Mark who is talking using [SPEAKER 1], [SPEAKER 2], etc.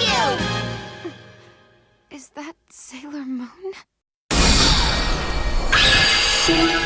[SPEAKER 1] you!
[SPEAKER 2] Is that Sailor Moon?
[SPEAKER 1] Ah!